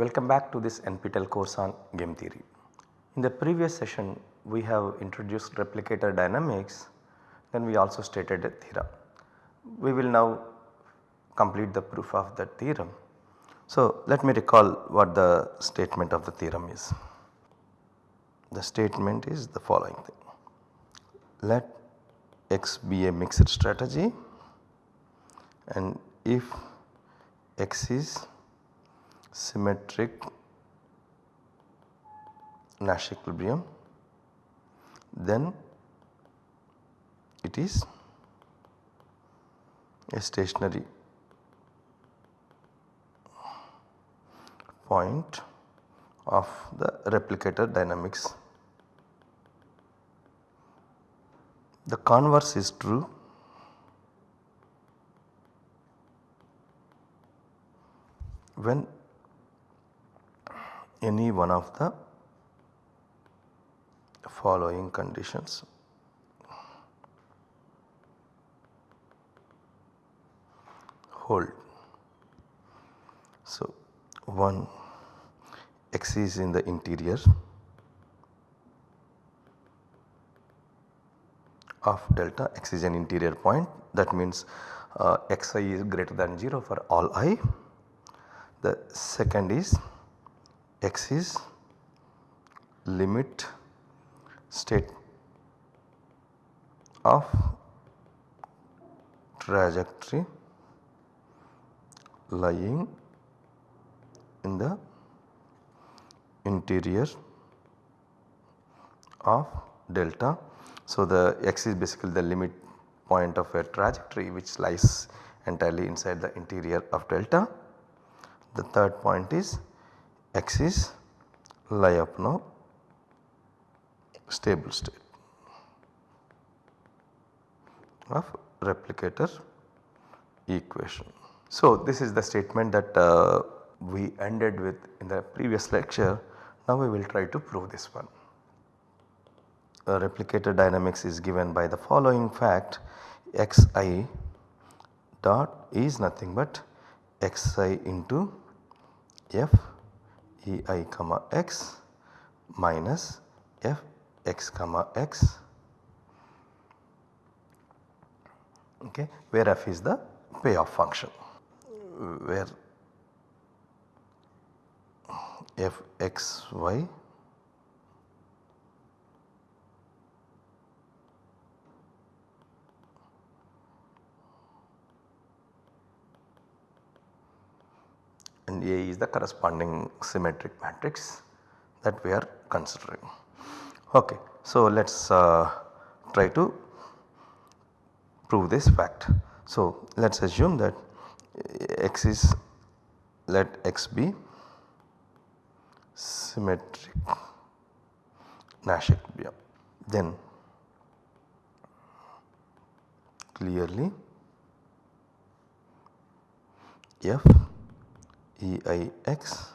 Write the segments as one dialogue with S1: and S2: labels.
S1: Welcome back to this NPTEL course on game theory. In the previous session we have introduced replicator dynamics then we also stated a theorem. We will now complete the proof of that theorem. So let me recall what the statement of the theorem is. The statement is the following thing. Let x be a mixed strategy and if x is symmetric Nash equilibrium then it is a stationary point of the replicator dynamics. The converse is true when any one of the following conditions hold. So, 1 x is in the interior of delta x is an interior point that means uh, xi is greater than 0 for all i. The second is x is limit state of trajectory lying in the interior of delta. So, the x is basically the limit point of a trajectory which lies entirely inside the interior of delta. The third point is x is Lyapunov stable state of replicator equation. So, this is the statement that uh, we ended with in the previous lecture. Now, we will try to prove this one. Replicator dynamics is given by the following fact xi dot is nothing but xi into f ei comma x minus f x comma x. Okay, where f is the payoff function. Where f x y and A is the corresponding symmetric matrix that we are considering. Okay. So, let us uh, try to prove this fact. So, let us assume that x is let x be symmetric Nash equilibrium then clearly f e i x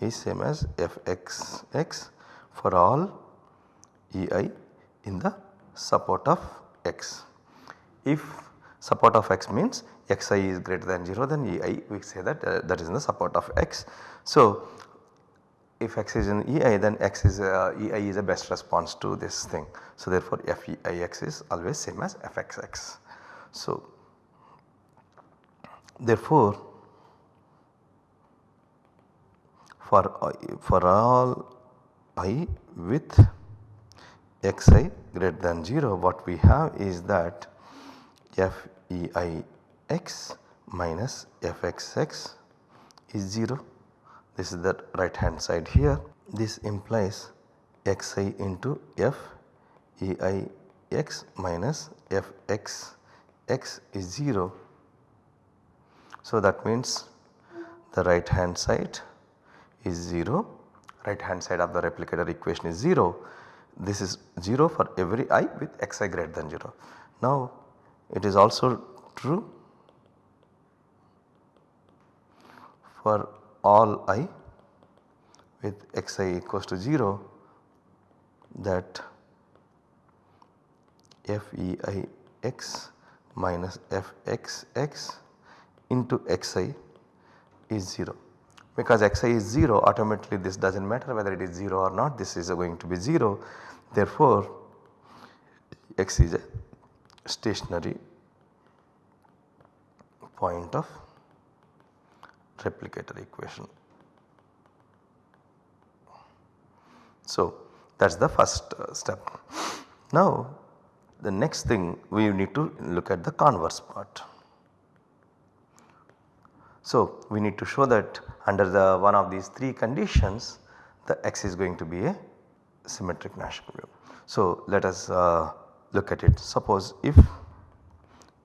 S1: is same as f x x for all e i in the support of x. If support of x means xi is greater than 0 then ei we say that uh, that is in the support of x. So, if x is in ei then x is uh, ei is a best response to this thing. So, therefore, feix is always same as fxx. So, therefore, for for all i with xi greater than 0 what we have is that f e i x minus f x x is 0 this is the right hand side here this implies x i into f e i x minus f x x is 0. So that means the right hand side is 0 right hand side of the replicator equation is 0 this is 0 for every i with xi greater than 0. Now it is also true for all i with xi equals to 0 that f e i x minus f x x into xi is 0 because xi is 0 automatically this does not matter whether it is 0 or not this is going to be 0 therefore x is a stationary point of replicator equation. So that is the first uh, step. Now the next thing we need to look at the converse part. So we need to show that under the one of these three conditions the x is going to be a symmetric Nash equilibrium. So let us uh, look at it. Suppose if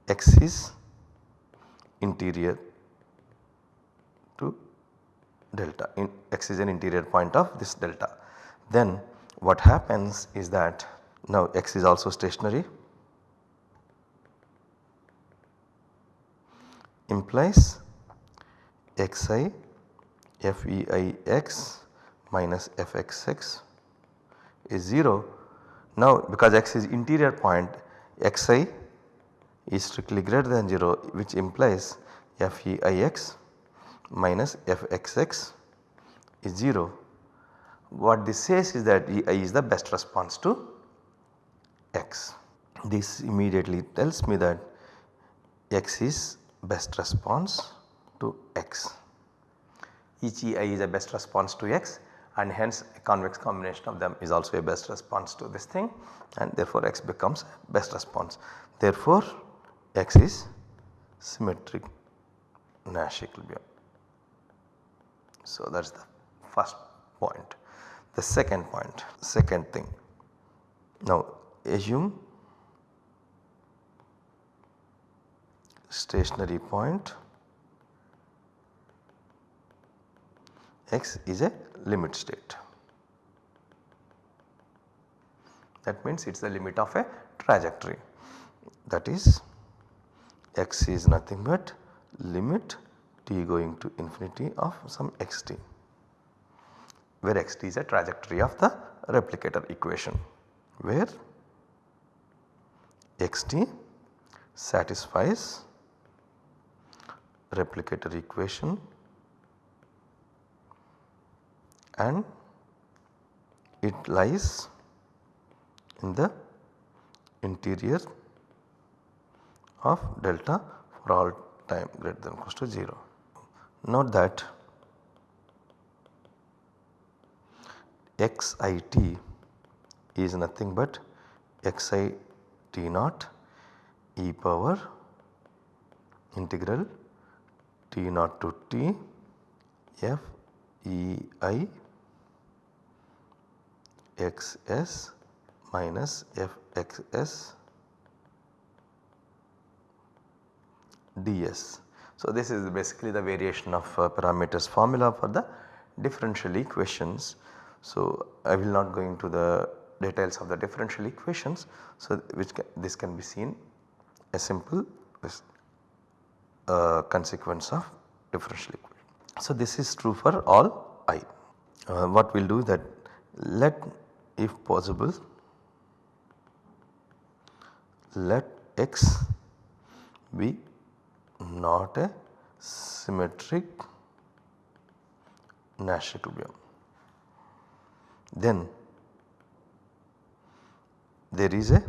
S1: x is interior to delta in x is an interior point of this delta then what happens is that now x is also stationary implies xi feix minus fxx is 0. Now because x is interior point xi is strictly greater than 0 which implies feix minus fxx is 0. What this says is that Ei is the best response to x. This immediately tells me that x is best response to x. Each Ei is a best response to x and hence a convex combination of them is also a best response to this thing and therefore x becomes best response. Therefore x is symmetric Nash equilibrium. So that is the first point. The second point, second thing. Now assume stationary point x is a limit state. That means it is the limit of a trajectory that is x is nothing but limit t going to infinity of some xt where xt is a trajectory of the replicator equation where xt satisfies replicator equation and it lies in the interior of delta for all time greater than equals to 0. Note that xit is nothing but xi t naught e power integral t naught to t f e i xs minus fxs ds. So, this is basically the variation of uh, parameters formula for the differential equations. So, I will not go into the details of the differential equations. So, which can, this can be seen a simple uh, consequence of differential equation. So, this is true for all i. Uh, what we will do that let if possible let x be not a symmetric Nash equilibrium. Then there is a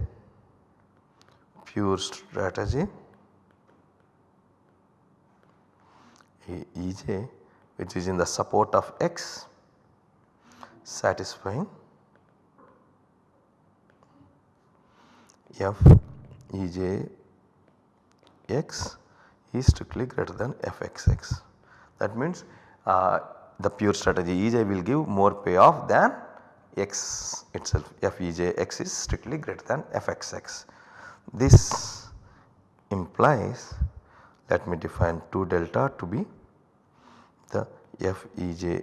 S1: pure strategy Ej which is in the support of x satisfying f Ej x is strictly greater than fxx. That means uh, the pure strategy Ej will give more payoff than x itself f e j x is strictly greater than fxx. This implies let me define 2 delta to be the f e j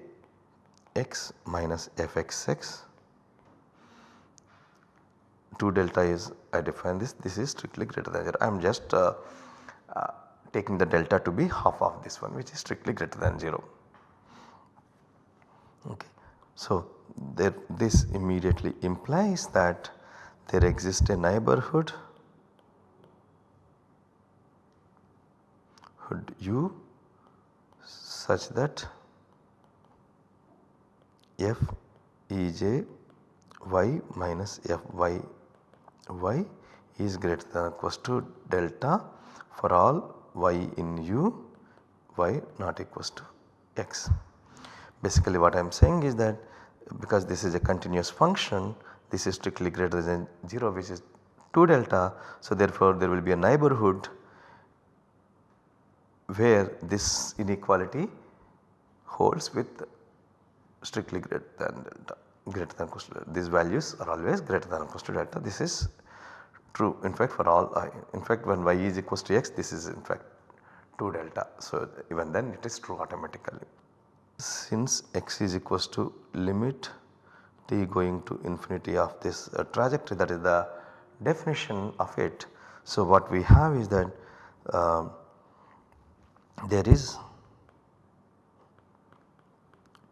S1: x minus fxx 2 delta is I define this this is strictly greater than 0 I am just uh, uh, taking the delta to be half of this one which is strictly greater than 0. Okay. So, there this immediately implies that there exists a neighborhood hood u such that f e j y minus f y y is greater than or equals to delta for all y in u y not equals to x. Basically what I am saying is that because this is a continuous function this is strictly greater than 0 which is 2 delta. So therefore there will be a neighborhood where this inequality holds with strictly greater than delta greater than equal to delta. These values are always greater than equal to delta. This is true in fact for all i. In fact when y is equals to x this is in fact 2 delta. So even then it is true automatically. Since x is equals to limit t going to infinity of this uh, trajectory that is the definition of it. So what we have is that uh, there is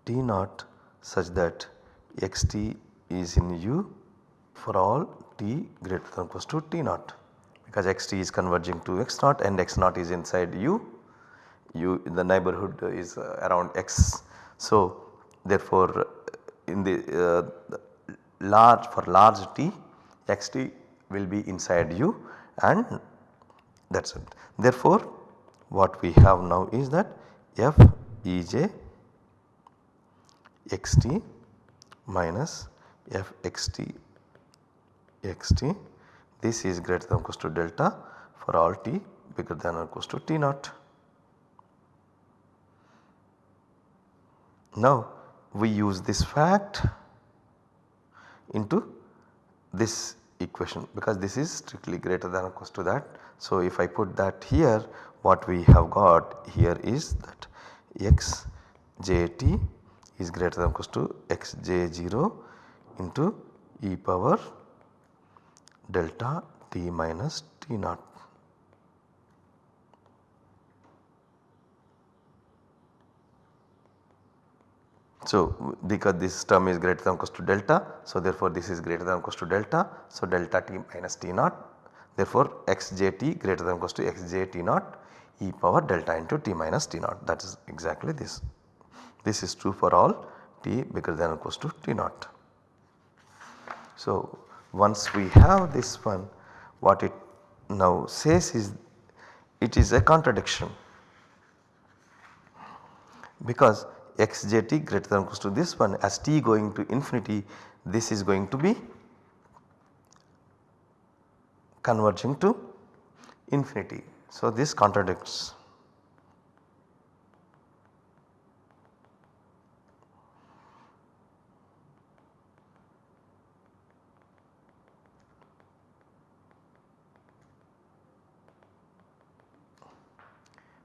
S1: t naught such that xt is in u for all t greater than or equals to t naught because xt is converging to x naught and x naught is inside u, u in the neighborhood is uh, around x. So therefore in the uh, large for large t xt will be inside u and that is it. Therefore what we have now is that f e j xt minus f xt xt this is greater than or equals to delta for all t bigger than or equals to t naught. Now we use this fact into this equation because this is strictly greater than or equals to that. So if I put that here what we have got here is that x j t is greater than equals to x j 0 into e power delta t minus t naught. So, because this term is greater than equals to delta, so therefore this is greater than equals to delta. So, delta t minus t naught therefore xjt greater than equals to x j t naught e power delta into t minus t naught that is exactly this. This is true for all t bigger than or equals to t naught. So, once we have this one what it now says is it is a contradiction because xjt greater than or equals to this one as t going to infinity this is going to be converging to infinity. So, this contradicts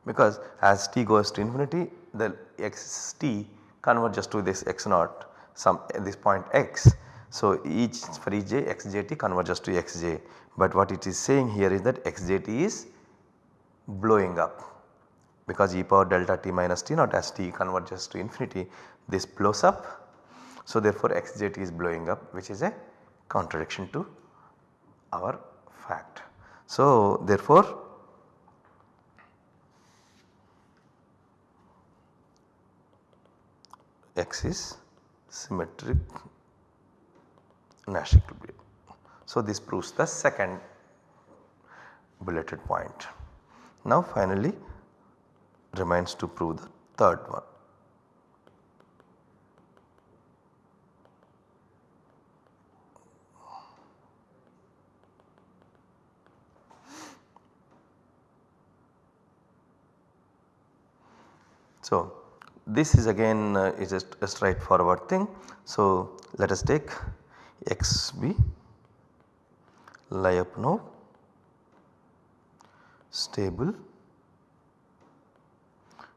S1: because as t goes to infinity the xt converges to this x naught some this point x. So, each for each j xjt converges to xj but what it is saying here is that xjt is blowing up because e power delta t minus t naught as t converges to infinity this blows up. So, therefore, xjt is blowing up which is a contradiction to our fact. So, therefore, X is symmetric Nash equilibrium. So, this proves the second bulleted point. Now finally remains to prove the third one. So, this is again uh, is a, straightforward thing. So, let us take x b Lyapunov stable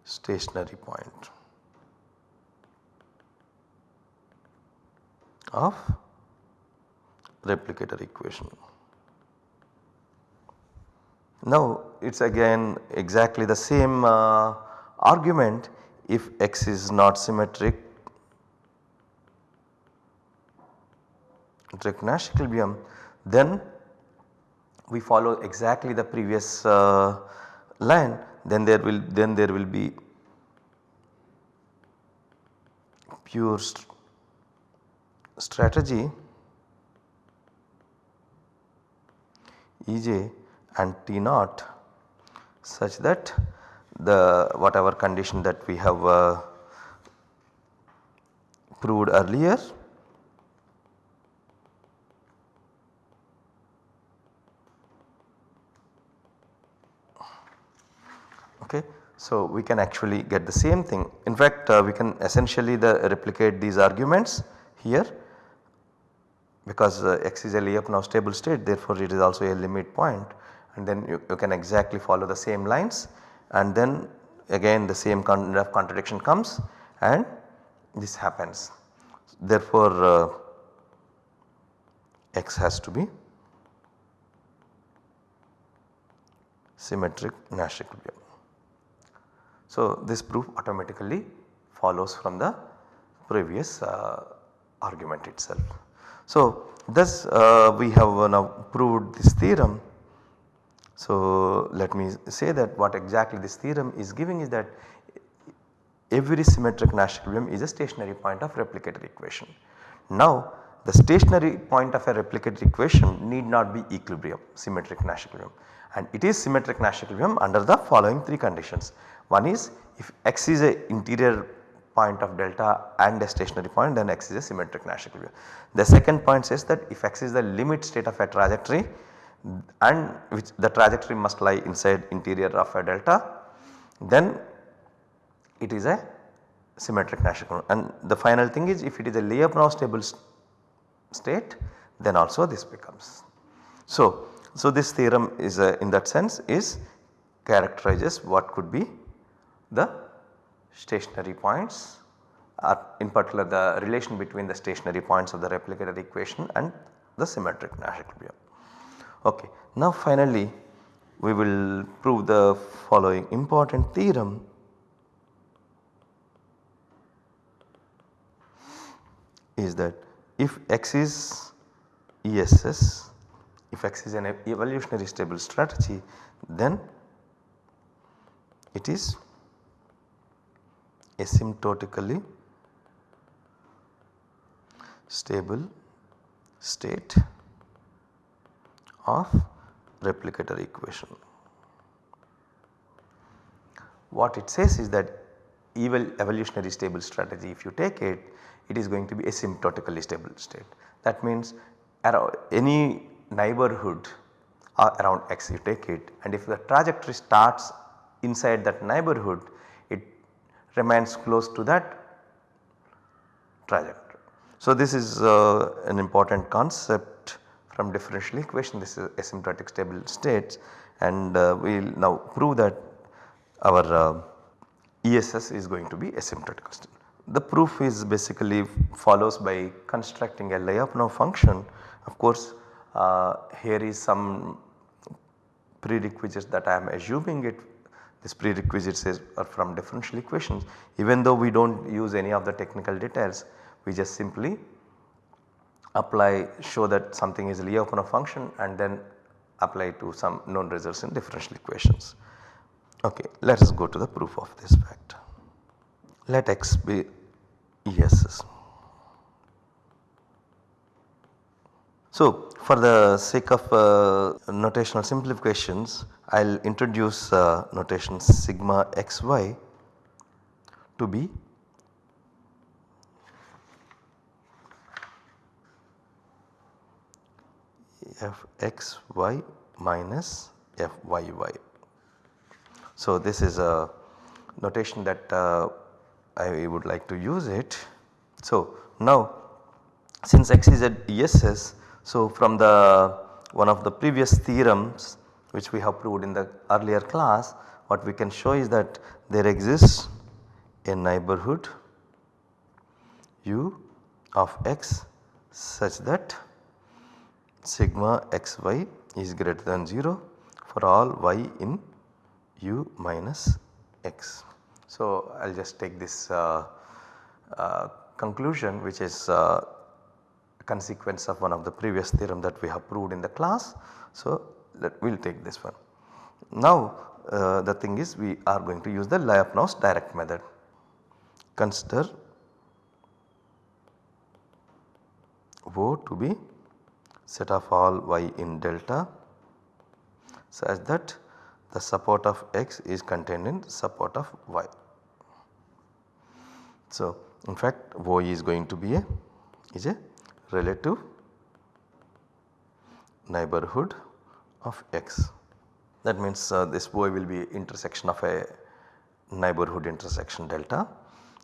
S1: stationary point of replicator equation. Now it is again exactly the same uh, argument if x is not symmetric Nash equilibrium then we follow exactly the previous uh, line then there will then there will be pure strategy Ej and T naught such that the whatever condition that we have uh, proved earlier. Okay. So, we can actually get the same thing. In fact uh, we can essentially the replicate these arguments here because uh, x is a Lyapunov stable state therefore it is also a limit point. And then you, you can exactly follow the same lines and then again the same kind of contradiction comes and this happens. Therefore, uh, x has to be symmetric Nash equilibrium. So, this proof automatically follows from the previous uh, argument itself. So, thus uh, we have now proved this theorem. So, let me say that what exactly this theorem is giving is that every symmetric Nash equilibrium is a stationary point of replicator equation. Now the stationary point of a replicator equation need not be equilibrium symmetric Nash equilibrium and it is symmetric Nash equilibrium under the following 3 conditions. One is if x is a interior point of delta and a stationary point then x is a symmetric Nash equilibrium. The second point says that if x is the limit state of a trajectory and which the trajectory must lie inside interior of a delta then it is a symmetric Nash equilibrium and the final thing is if it is a Lyapunov stable state then also this becomes. So, so this theorem is a, in that sense is characterizes what could be the stationary points or in particular the relation between the stationary points of the replicator equation and the symmetric Nash equilibrium. Okay. Now finally we will prove the following important theorem is that if x is ESS, if x is an evolutionary stable strategy then it is asymptotically stable state of replicator equation. What it says is that evolutionary stable strategy if you take it it is going to be asymptotically stable state. That means any neighborhood around x you take it and if the trajectory starts inside that neighborhood it remains close to that trajectory. So, this is uh, an important concept from differential equation this is asymptotic stable states and uh, we will now prove that our uh, ESS is going to be asymptotic stable. The proof is basically follows by constructing a Lyapunov function. Of course, uh, here is some prerequisites that I am assuming it this prerequisites is are from differential equations even though we do not use any of the technical details we just simply apply show that something is Lyapunov function and then apply to some known results in differential equations. Okay, let us go to the proof of this fact let x be ESS. So, for the sake of uh, notational simplifications I will introduce uh, notation sigma xy to be fxy minus fyy. So, this is a notation that uh, I would like to use it. So, now since x is at ESS, so from the one of the previous theorems which we have proved in the earlier class what we can show is that there exists a neighborhood u of x such that sigma xy is greater than 0 for all y in u minus x. So, I will just take this uh, uh, conclusion which is uh, consequence of one of the previous theorem that we have proved in the class. So, let we will take this one. Now, uh, the thing is we are going to use the Lyapunov's direct method. Consider O to be set of all y in delta such that the support of x is contained in support of y. So, in fact O is going to be a is a relative neighborhood of x. That means uh, this O will be intersection of a neighborhood intersection delta.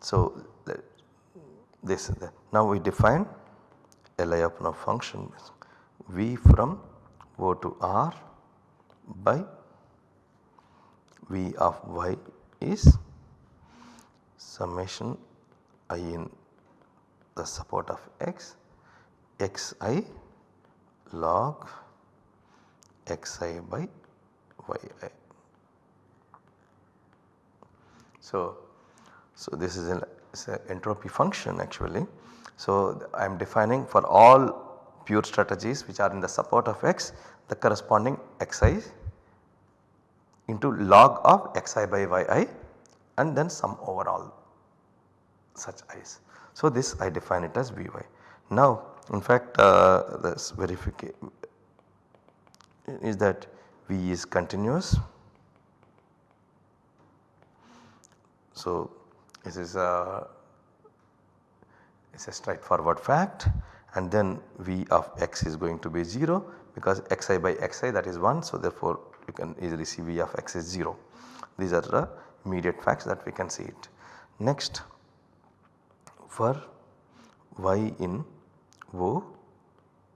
S1: So, this now we define a Lyapunov function v from O to R by v of y is summation i in the support of x xi log xi by yi. So, so this is an, an entropy function actually. So, I am defining for all pure strategies which are in the support of x the corresponding xi into log of xi by yi and then sum over all such i's. So, this I define it as Vy. Now in fact uh, this verification is that V is continuous. So, this is a, is a straightforward fact and then V of x is going to be 0 because xi by xi that is 1. So, therefore, you can easily see V of x is 0. These are the immediate facts that we can see it. Next for y in O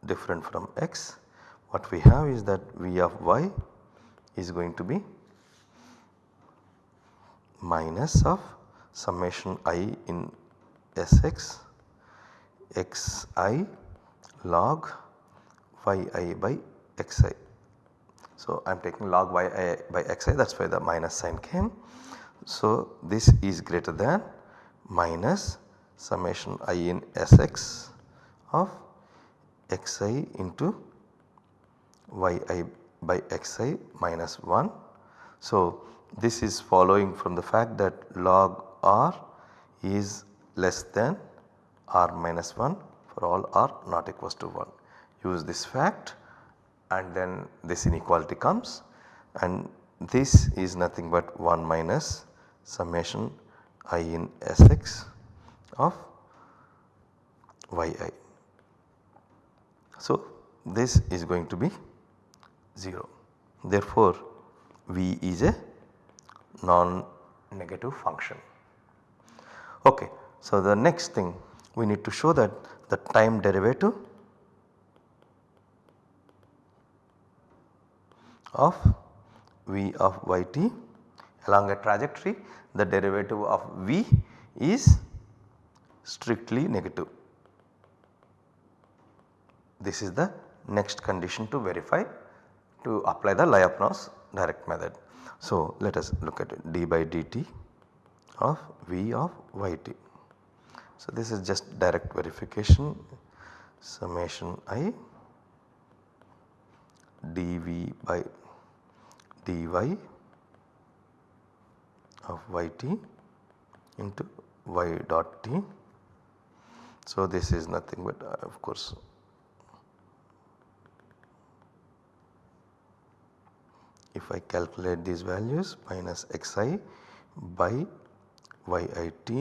S1: different from x what we have is that V of y is going to be minus of summation i in Sx xi log yi by xi. So, I am taking log yi by xi that is why the minus sign came. So, this is greater than minus summation i in Sx of xi into yi by xi minus 1. So, this is following from the fact that log r is less than r minus 1 for all r not equals to 1. Use this fact and then this inequality comes and this is nothing but 1 minus summation i in Sx of yi. So, this is going to be 0. Therefore, V is a non-negative function. Okay. So, the next thing we need to show that the time derivative of V of yt along a trajectory the derivative of V is strictly negative. This is the next condition to verify to apply the Lyapunov's direct method. So, let us look at it d by dt of V of yt. So, this is just direct verification summation i dV by dy of yt into y dot t. So, this is nothing but uh, of course if I calculate these values minus xi by yit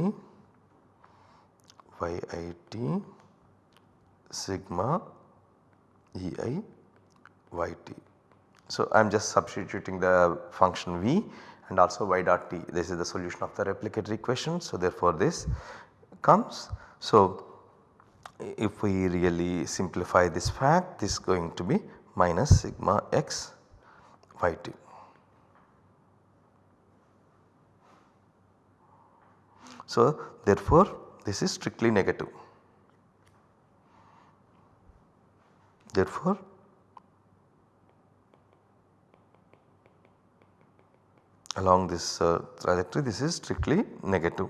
S1: yit sigma e i y t. So, I am just substituting the function v and also y dot t this is the solution of the replicatory equation. So, therefore, this comes. So, if we really simplify this fact this is going to be minus sigma x y t. So, therefore, this is strictly negative. Therefore, along this uh, trajectory this is strictly negative.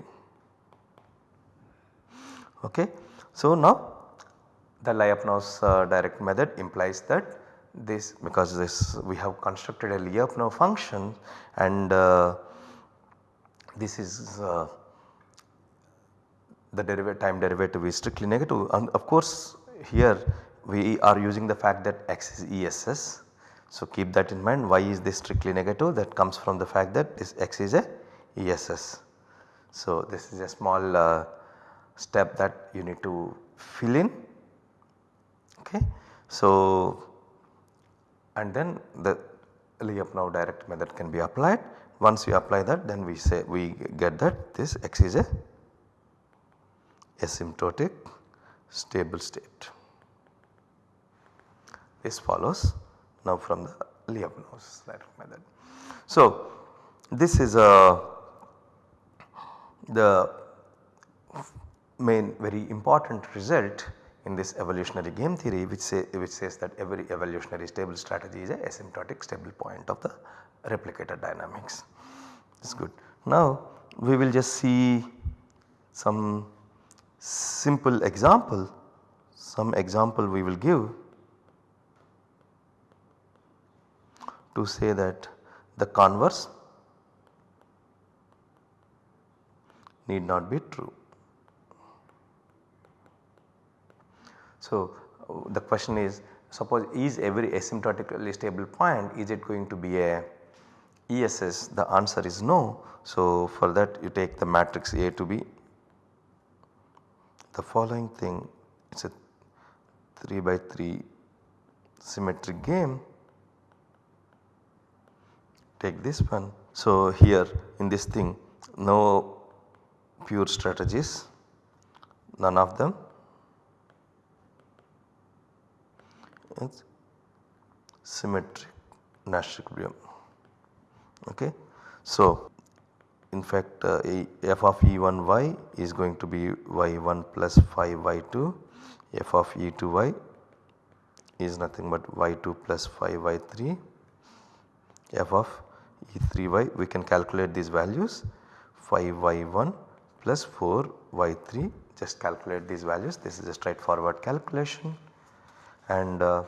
S1: Okay. So, now the Lyapunov's uh, direct method implies that this because this we have constructed a Lyapunov function and uh, this is uh, the derivative time derivative is strictly negative and of course here we are using the fact that x is ESS. So keep that in mind why is this strictly negative that comes from the fact that this x is a ESS. So this is a small uh, step that you need to fill in okay. So and then the Lyapunov direct method can be applied once you apply that then we say we get that this x is a asymptotic stable state. This follows now from the Lyapunov's method. So this is a the main very important result in this evolutionary game theory which say which says that every evolutionary stable strategy is a asymptotic stable point of the replicator dynamics. It is good. Now we will just see some simple example, some example we will give to say that the converse need not be true. So, the question is suppose is every asymptotically stable point is it going to be a ESS the answer is no. So, for that you take the matrix A to be the following thing it is a 3 by 3 symmetric game take this one. So, here in this thing no pure strategies none of them it's symmetric Nash equilibrium. Okay. So, in fact uh, f of e1y is going to be y1 plus 5 y2 f of e2y is nothing but y2 plus 5 y3 f of e3y we can calculate these values. 5 y1 plus 4 y3 just calculate these values. This is a straightforward calculation. And uh,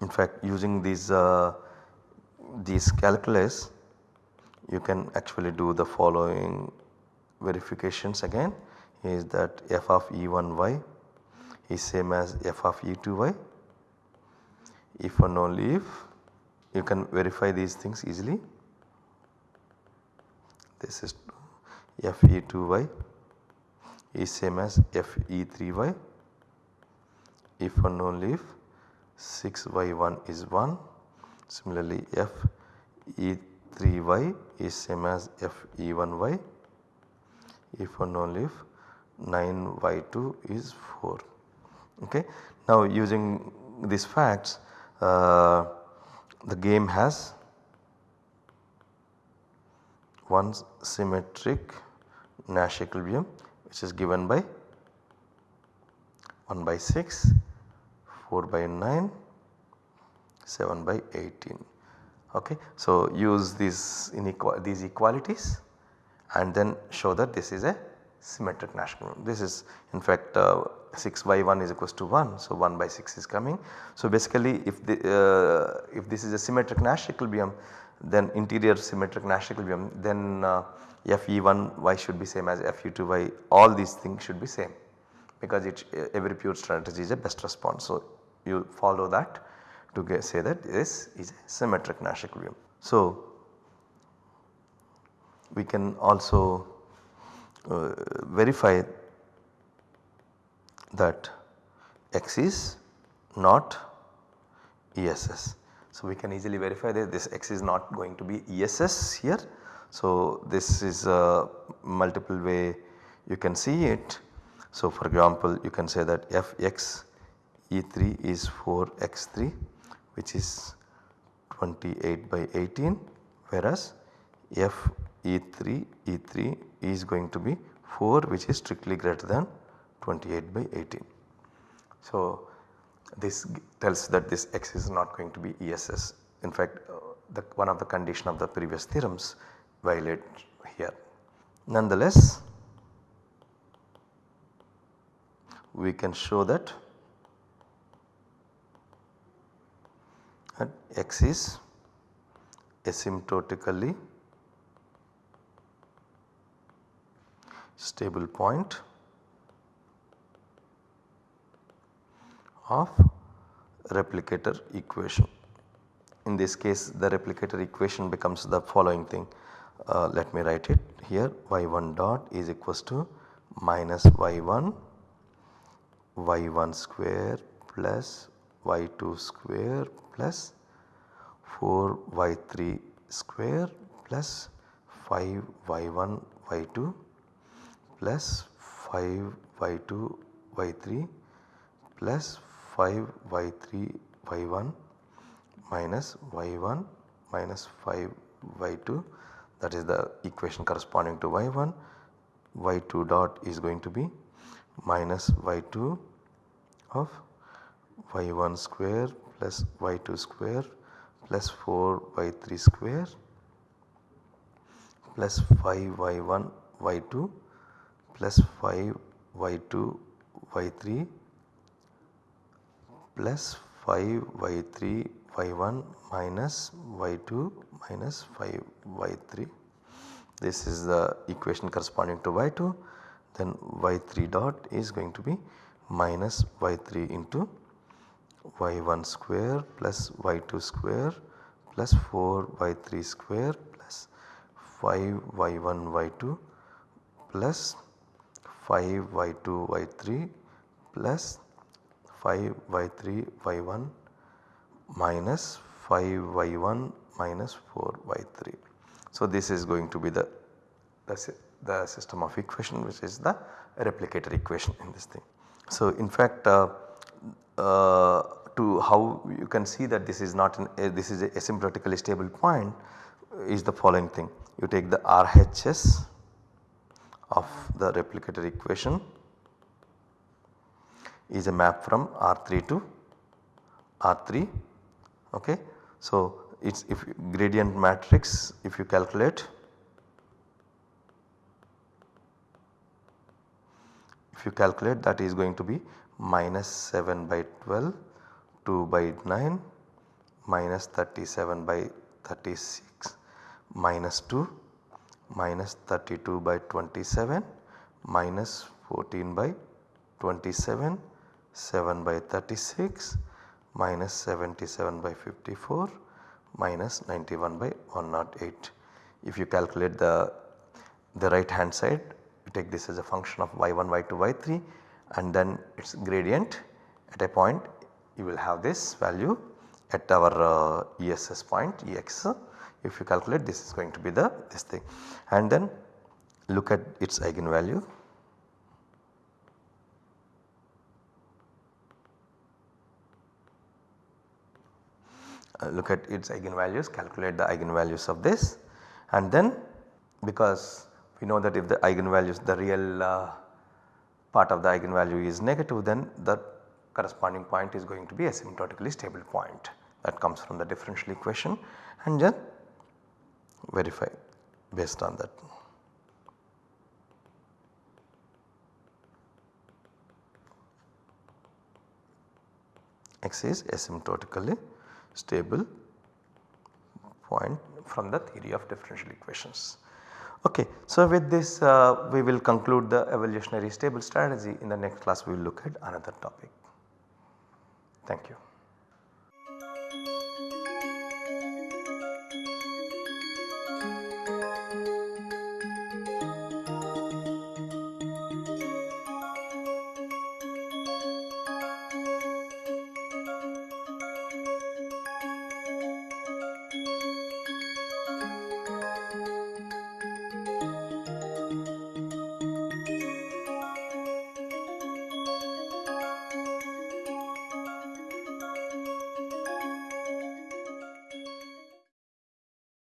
S1: in fact using these uh, these calculus you can actually do the following verifications again. Is that f of e1y is same as f of e2y if and only if you can verify these things easily. This is f e2y is same as f e3y if and only if 6 y1 is 1 similarly f e3y is same as f e1y if and only if 9 y2 is 4 okay. Now using these facts uh, the game has one symmetric Nash equilibrium which is given by 1 by 6 4 by 9, 7 by 18. Okay. So, use these, these equalities and then show that this is a symmetric Nash equilibrium. This is in fact uh, 6 by 1 is equals to 1. So, 1 by 6 is coming. So, basically if the, uh, if this is a symmetric Nash equilibrium then interior symmetric Nash equilibrium then uh, Fe1y should be same as Fe2y all these things should be same because it every pure strategy is a best response. So, you follow that to get, say that this is a symmetric Nash equilibrium. So, we can also uh, verify that x is not ESS. So, we can easily verify that this x is not going to be ESS here. So, this is a multiple way you can see it. So, for example, you can say that f x E3 is 4x3 which is 28 by 18 whereas F E3 E3 is going to be 4 which is strictly greater than 28 by 18. So this tells that this x is not going to be ESS in fact uh, the one of the condition of the previous theorems violate here. Nonetheless we can show that and x is asymptotically stable point of replicator equation. In this case the replicator equation becomes the following thing. Uh, let me write it here y1 dot is equals to minus y1 y1 square plus y2 square plus 4 y3 square plus 5 y1 y2 plus 5 y2 y3 plus 5 y3 y1 minus y1 minus 5 y2 that is the equation corresponding to y1 y2 dot is going to be minus y2 of y1 square plus y2 square plus 4 y3 square plus 5 y1 y2 plus 5 y2 y3 plus 5 y3 y1 minus y2 minus 5 y3. This is the equation corresponding to y2 then y3 dot is going to be minus y3 into y1 square plus y2 square plus 4 y3 square plus 5 y1 y2 plus 5 y2 y3 plus 5 y3 y1 minus 5 y1 minus 4 y3. So, this is going to be the, the, the system of equation which is the replicator equation in this thing. So, in fact uh, to how you can see that this is not an uh, this is a asymptotically stable point is the following thing. You take the RHS of the replicator equation is a map from R3 to R3 okay. So, it is if gradient matrix if you calculate if you calculate that is going to be minus 7 by 12 2 by 9 minus 37 by 36 minus 2 minus 32 by 27 minus 14 by 27 7 by 36 minus 77 by 54 minus 91 by 108. If you calculate the, the right hand side take this as a function of y1, y2, y3 and then its gradient at a point you will have this value at our uh, ESS point Ex if you calculate this is going to be the this thing. And then look at its eigenvalue. Uh, look at its eigenvalues calculate the eigenvalues of this. And then because we know that if the eigenvalues the real uh, part of the eigenvalue is negative then the corresponding point is going to be asymptotically stable point that comes from the differential equation and then verify based on that. X is asymptotically stable point from the theory of differential equations. Okay. So, with this uh, we will conclude the evolutionary stable strategy in the next class we will look at another topic. Thank you.